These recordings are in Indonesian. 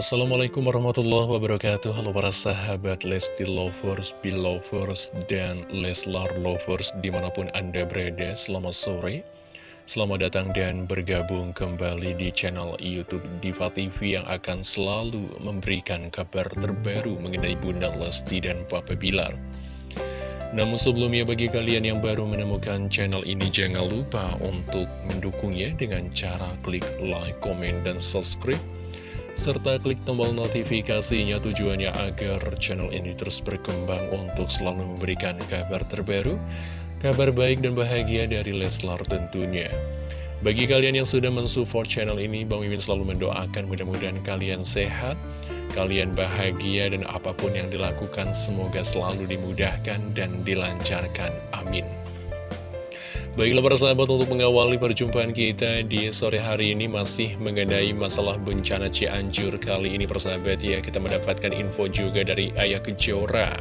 Assalamualaikum warahmatullahi wabarakatuh. Halo para sahabat Lesti Lovers, Belovers, dan Leslar Lovers di mana pun Anda berada. Selamat sore. Selamat datang dan bergabung kembali di channel Youtube Diva TV yang akan selalu memberikan kabar terbaru mengenai Bunda Lesti dan Papa Bilar. Namun sebelumnya bagi kalian yang baru menemukan channel ini jangan lupa untuk mendukungnya dengan cara klik like, komen, dan subscribe serta klik tombol notifikasinya tujuannya agar channel ini terus berkembang untuk selalu memberikan kabar terbaru, kabar baik dan bahagia dari Leslar tentunya. Bagi kalian yang sudah mensupport channel ini, Bang Mimin selalu mendoakan mudah-mudahan kalian sehat, kalian bahagia dan apa pun yang dilakukan semoga selalu dimudahkan dan dilancarkan. Amin. Baiklah para sahabat untuk mengawali perjumpaan kita di sore hari ini masih mengenai masalah bencana Cianjur kali ini persahabat ya kita mendapatkan info juga dari Ayah Kejora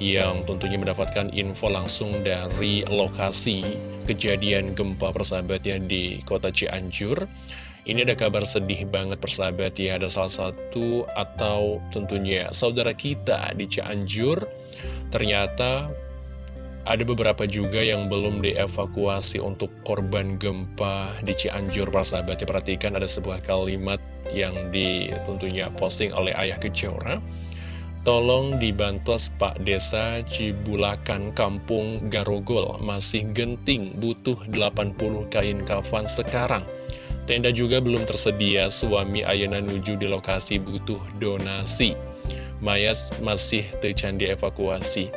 yang tentunya mendapatkan info langsung dari lokasi kejadian gempa persahabat ya di kota Cianjur. Ini ada kabar sedih banget persahabat ya. Ada salah satu atau tentunya saudara kita di Cianjur Ternyata ada beberapa juga yang belum dievakuasi untuk korban gempa di Cianjur persahabat ya Perhatikan ada sebuah kalimat yang di, tentunya posting oleh Ayah Kejora. Tolong dibantos Pak Desa Cibulakan Kampung Garogol. Masih genting butuh 80 kain kafan sekarang. Tenda juga belum tersedia, suami Ayana Nuju di lokasi butuh donasi. Mayat masih tercandi evakuasi.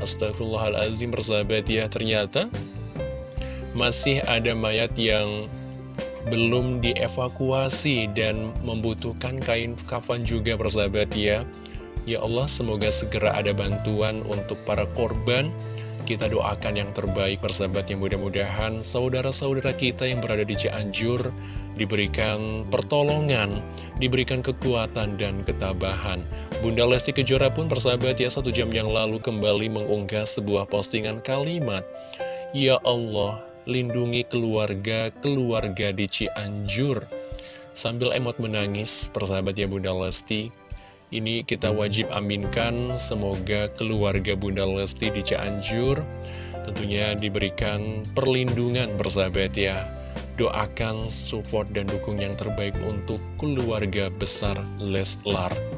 Astagfirullahaladzim persahabat ya, ternyata masih ada mayat yang belum dievakuasi dan membutuhkan kain kafan juga persahabat ya. Ya Allah, semoga segera ada bantuan untuk para korban kita doakan yang terbaik persahabat yang mudah-mudahan saudara-saudara kita yang berada di Cianjur diberikan pertolongan, diberikan kekuatan dan ketabahan. Bunda Lesti Kejora pun persahabat ya satu jam yang lalu kembali mengunggah sebuah postingan kalimat. Ya Allah, lindungi keluarga-keluarga di Cianjur. Sambil emot menangis, persahabat ya Bunda Lesti ini kita wajib aminkan semoga keluarga Bunda Lesti di Cianjur tentunya diberikan perlindungan bersahabat ya. Doakan support dan dukung yang terbaik untuk keluarga besar Leslar.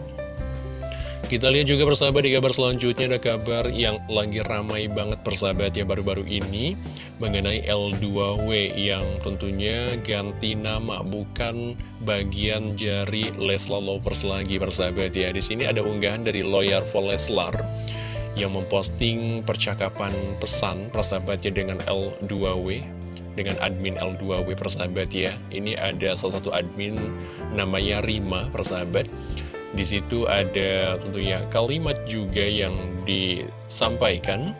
Kita lihat juga persahabat di kabar selanjutnya ada kabar yang lagi ramai banget persahabat ya baru-baru ini mengenai L2W yang tentunya ganti nama bukan bagian jari Leslar Lovers lagi persahabat ya. Di sini ada unggahan dari lawyer for Leslar yang memposting percakapan pesan persahabatnya dengan L2W dengan admin L2W persahabat ya. Ini ada salah satu admin namanya Rima persahabat di situ ada tentunya kalimat juga yang disampaikan.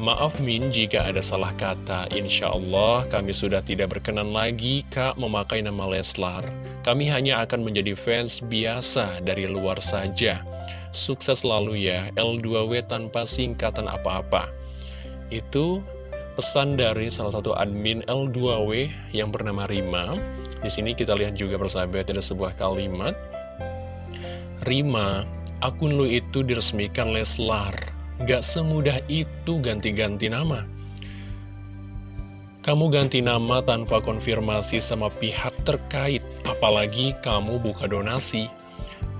Maaf Min jika ada salah kata, insya Allah kami sudah tidak berkenan lagi Kak memakai nama Leslar. Kami hanya akan menjadi fans biasa dari luar saja. Sukses selalu ya, L2W tanpa singkatan apa-apa. Itu pesan dari salah satu admin L2W yang bernama Rima. Di sini kita lihat juga persahabat ada sebuah kalimat Rima, akun lu itu diresmikan Leslar. Gak semudah itu ganti-ganti nama. Kamu ganti nama tanpa konfirmasi sama pihak terkait, apalagi kamu buka donasi.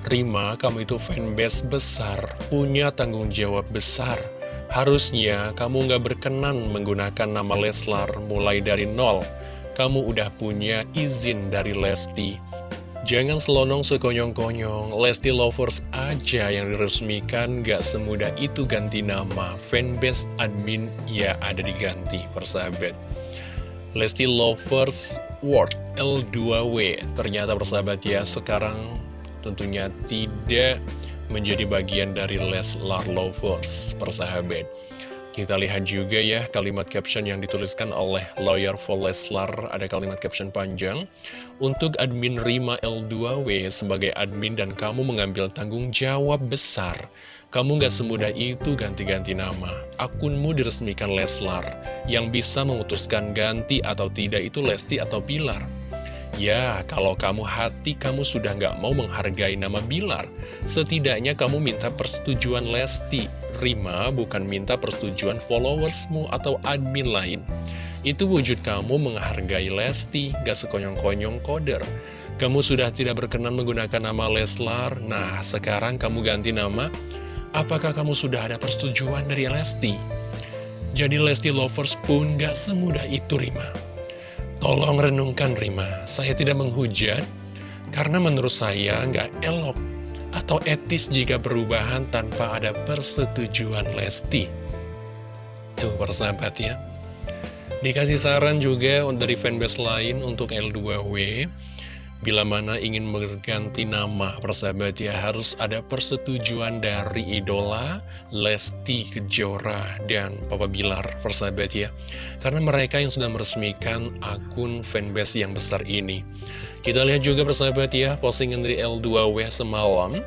Rima, kamu itu fanbase besar, punya tanggung jawab besar. Harusnya kamu gak berkenan menggunakan nama Leslar mulai dari nol. Kamu udah punya izin dari Lesti. Jangan selonong sekonyong-konyong, Lesti Lovers aja yang diresmikan gak semudah itu ganti nama. Fanbase admin ya ada diganti, persahabat. Lesti Lovers World L2W ternyata persahabat ya sekarang tentunya tidak menjadi bagian dari Leslar Lovers, persahabat. Kita lihat juga ya kalimat caption yang dituliskan oleh lawyer Leslar Ada kalimat caption panjang Untuk admin Rima L2W sebagai admin dan kamu mengambil tanggung jawab besar. Kamu gak semudah itu ganti-ganti nama. Akunmu diresmikan Leslar Yang bisa memutuskan ganti atau tidak itu Lesti atau Pilar Ya, kalau kamu hati kamu sudah nggak mau menghargai nama Bilar, setidaknya kamu minta persetujuan Lesti. Rima bukan minta persetujuan followersmu atau admin lain. Itu wujud kamu menghargai Lesti, gak sekonyong-konyong koder. Kamu sudah tidak berkenan menggunakan nama Leslar, nah sekarang kamu ganti nama. Apakah kamu sudah ada persetujuan dari Lesti? Jadi Lesti Lovers pun gak semudah itu Rima. Tolong renungkan Rima, saya tidak menghujat karena menurut saya nggak elok atau etis jika perubahan tanpa ada persetujuan Lesti. Tuh persahabat ya. Dikasih saran juga dari fanbase lain untuk L2W Bila mana ingin mengganti nama persahabat ya harus ada persetujuan dari idola Lesti Kejora dan Papa Bilar persahabat ya. Karena mereka yang sudah meresmikan akun fanbase yang besar ini. Kita lihat juga persahabat ya postingan dari L2W semalam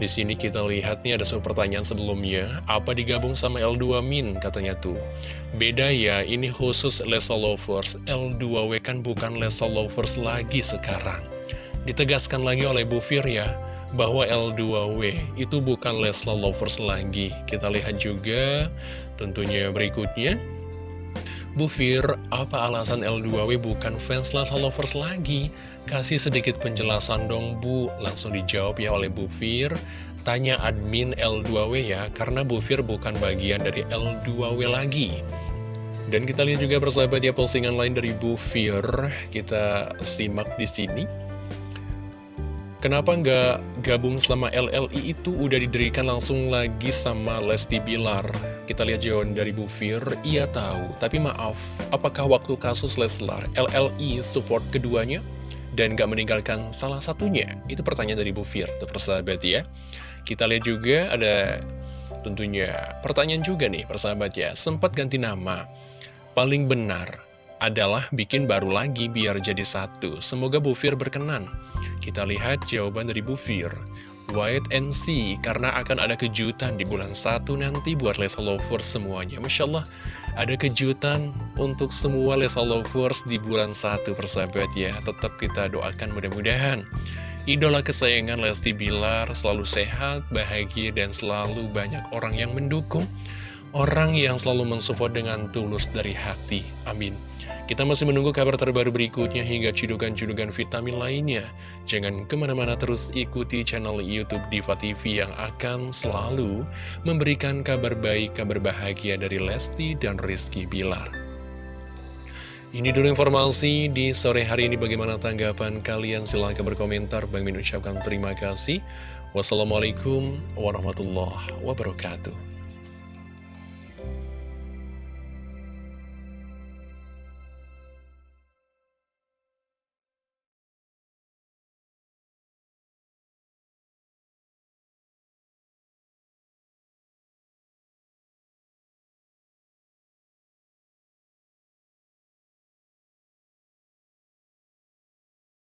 di sini kita lihat nih ada sebuah pertanyaan sebelumnya, apa digabung sama L2 Min katanya tuh. Beda ya, ini khusus Lesa Lovers, L2W kan bukan Lesa Lovers lagi sekarang. Ditegaskan lagi oleh Bu Fir ya, bahwa L2W itu bukan Lesla Lovers lagi. Kita lihat juga tentunya berikutnya. Bu Fir, apa alasan L2W bukan fans Lesla Lovers lagi? Kasih sedikit penjelasan dong Bu, langsung dijawab ya oleh Bu Fir. Tanya admin L2W ya, karena Bu Fir bukan bagian dari L2W lagi. Dan kita lihat juga persahabat ya postingan lain dari Bu Fir, kita simak di sini. Kenapa nggak gabung sama LLI itu udah didirikan langsung lagi sama Lesti Bilar? Kita lihat jawaban dari Bu Fir, iya tahu. Tapi maaf, apakah waktu kasus Leslar, LLI support keduanya? Dan nggak meninggalkan salah satunya? Itu pertanyaan dari Bu Fir, tuh persahabat ya. Kita lihat juga ada tentunya pertanyaan juga nih persahabat ya. Sempat ganti nama, paling benar adalah bikin baru lagi biar jadi satu. Semoga Bu Fir berkenan. Kita lihat jawaban dari Bu Fir. Wait and see, karena akan ada kejutan di bulan satu nanti buat Lesa Lovers semuanya. Masya Allah, ada kejutan untuk semua Lesa Lovers di bulan satu persahabat ya. Tetap kita doakan mudah-mudahan. Idola kesayangan Lesti Bilar selalu sehat, bahagia, dan selalu banyak orang yang mendukung. Orang yang selalu mensupport dengan tulus dari hati. Amin. Kita masih menunggu kabar terbaru berikutnya hingga cidukan-cidukan vitamin lainnya. Jangan ke mana-mana terus ikuti channel Youtube Diva TV yang akan selalu memberikan kabar baik, kabar bahagia dari Lesti dan Rizky Bilar. Ini dulu informasi di sore hari ini bagaimana tanggapan kalian silahkan berkomentar Bang Min ucapkan terima kasih Wassalamualaikum warahmatullahi wabarakatuh